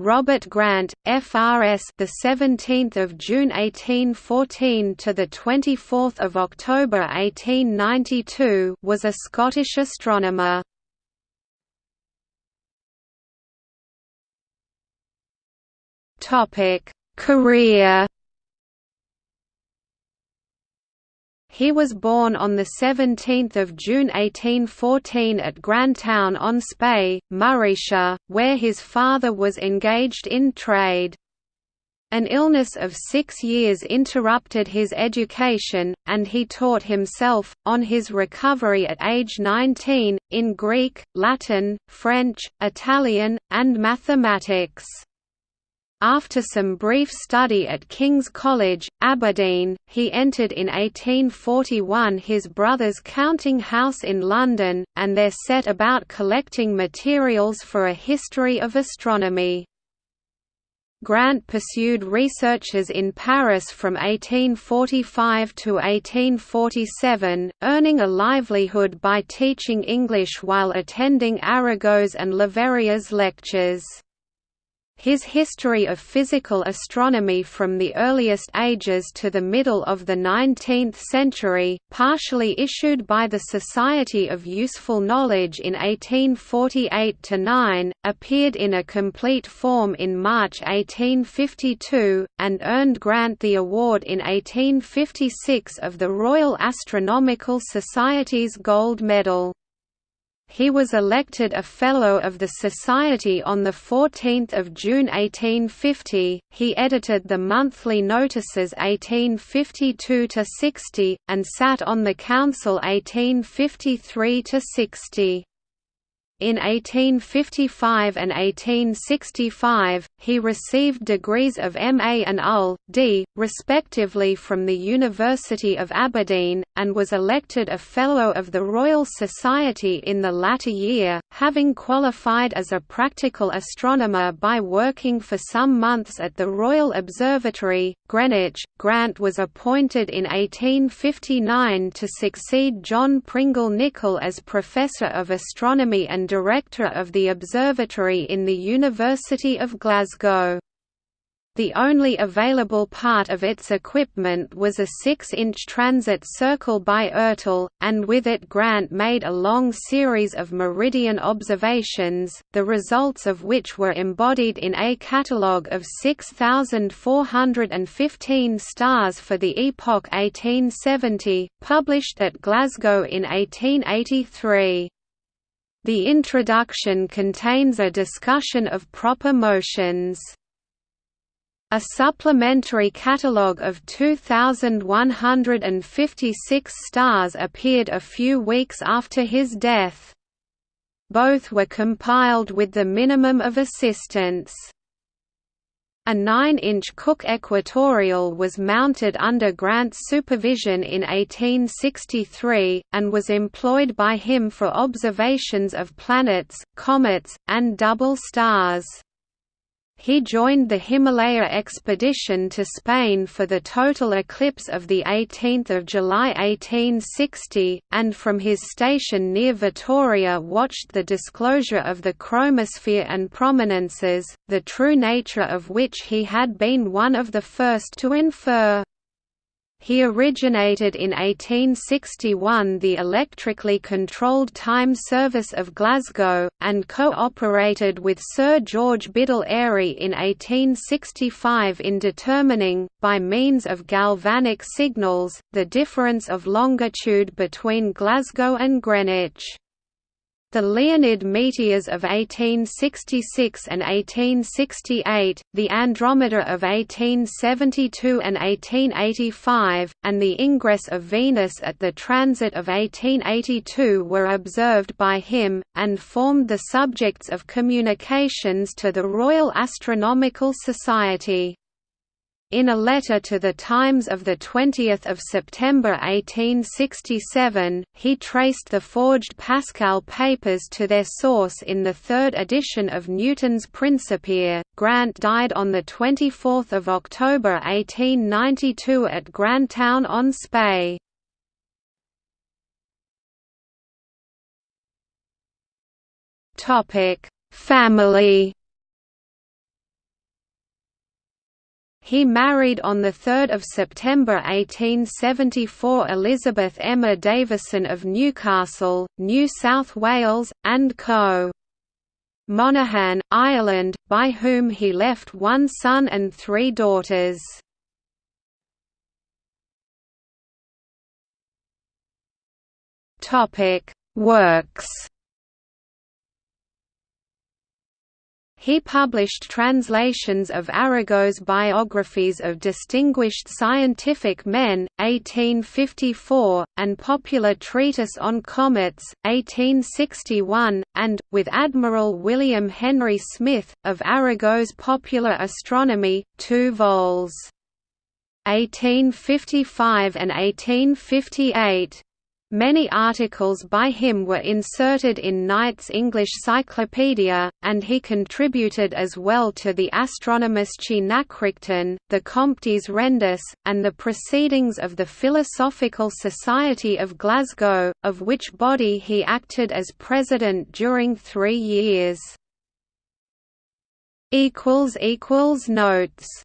Robert Grant, FRS, the 17th of June 1814 to the 24th of October 1892, was a Scottish astronomer. Topic: Career He was born on 17 June 1814 at Grantown-on-Spey, Morayshire, where his father was engaged in trade. An illness of six years interrupted his education, and he taught himself, on his recovery at age 19, in Greek, Latin, French, Italian, and mathematics. After some brief study at King's College, Aberdeen, he entered in 1841 his brother's counting house in London, and there set about collecting materials for a history of astronomy. Grant pursued researches in Paris from 1845 to 1847, earning a livelihood by teaching English while attending Arago's and Leverrier's lectures. His history of physical astronomy from the earliest ages to the middle of the 19th century, partially issued by the Society of Useful Knowledge in 1848–9, appeared in a complete form in March 1852, and earned Grant the award in 1856 of the Royal Astronomical Society's Gold Medal. He was elected a Fellow of the Society on 14 June 1850. He edited the monthly notices 1852–60, and sat on the Council 1853–60. In 1855 and 1865, he received degrees of M.A. and LL.D., respectively from the University of Aberdeen, and was elected a Fellow of the Royal Society in the latter year, having qualified as a practical astronomer by working for some months at the Royal Observatory, Greenwich. Grant was appointed in 1859 to succeed John Pringle Nichol as Professor of Astronomy and Director of the Observatory in the University of Glasgow. The only available part of its equipment was a 6-inch transit circle by Ertl, and with it Grant made a long series of meridian observations, the results of which were embodied in a catalogue of 6,415 stars for the epoch 1870, published at Glasgow in 1883. The introduction contains a discussion of proper motions. A supplementary catalogue of 2,156 stars appeared a few weeks after his death. Both were compiled with the minimum of assistance. A 9-inch Cooke equatorial was mounted under Grant's supervision in 1863, and was employed by him for observations of planets, comets, and double stars. He joined the Himalaya expedition to Spain for the total eclipse of 18 July 1860, and from his station near Vitoria watched the disclosure of the chromosphere and prominences, the true nature of which he had been one of the first to infer. He originated in 1861 the electrically controlled time service of Glasgow, and co-operated with Sir George Biddell Airy in 1865 in determining, by means of galvanic signals, the difference of longitude between Glasgow and Greenwich. The Leonid meteors of 1866 and 1868, the Andromeda of 1872 and 1885, and the ingress of Venus at the transit of 1882 were observed by him, and formed the subjects of communications to the Royal Astronomical Society. In a letter to the Times of 20 September 1867, he traced the forged Pascal papers to their source in the third edition of Newton's Principia. Grant died on 24 October 1892 at Grantown-on-Spey. Family He married on 3 September 1874 Elizabeth Emma Davison of Newcastle, New South Wales, and co. Monaghan, Ireland, by whom he left one son and three daughters. Works He published translations of Arago's biographies of distinguished scientific men, 1854, and Popular Treatise on Comets, 1861, and, with Admiral William Henry Smyth, of Arago's Popular Astronomy, 2 vols. 1855 and 1858. Many articles by him were inserted in Knight's English Cyclopedia, and he contributed as well to the Astronomische Nachrichten, the Comptes Rendus, and the Proceedings of the Philosophical Society of Glasgow, of which body he acted as president during three years. Notes